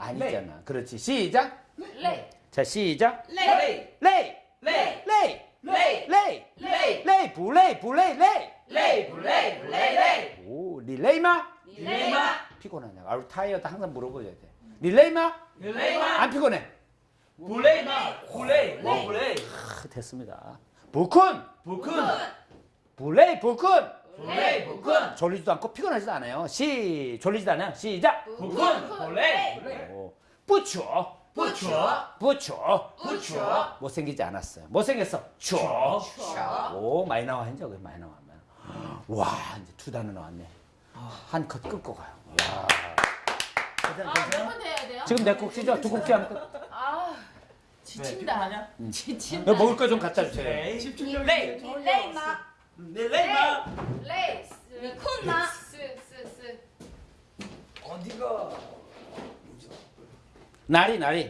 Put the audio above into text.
아니잖아. 그렇지. 시작. 레이 자, 시작. 레이 레이. 레이 레이. 레이 레이. 레이 레이. 불레이. 불레이. 레이. 레이 블레이 블레이 레이 오, 릴레이마? 릴레이마 피곤하냐? 아우 타이어도 항상 물어보셔야 돼. 릴레이마? 릴레이마 안 피곤해. 블레이마 블레이 뭐 블레이 아, 됐습니다. 부쿤. 부쿤 불레이 부쿤. 블레이 부쿤 졸리지도 않고 피곤하지도 않아요. 시 졸리지도 않아요. 시작. 부쿤 블레이 오, 뿌추. 부추 뿌추. 부추 못생기지 않았어요. 못생겼어. 추. 오 많이 나와 이제 그 많이 나와. 와 이제 두 단어 나왔네. 한 컷 끊고 가요. 괜찮아? 아몇번 해야 돼요? 지금 내 곡지죠? 두 곡지 하면 끝. 아 지친다. 지친다. 너 먹을 거 좀 갖다 주세요. 레이 릴레이마 릴레이마 레이 미쿤마 스스 스 어디가 나리 나리.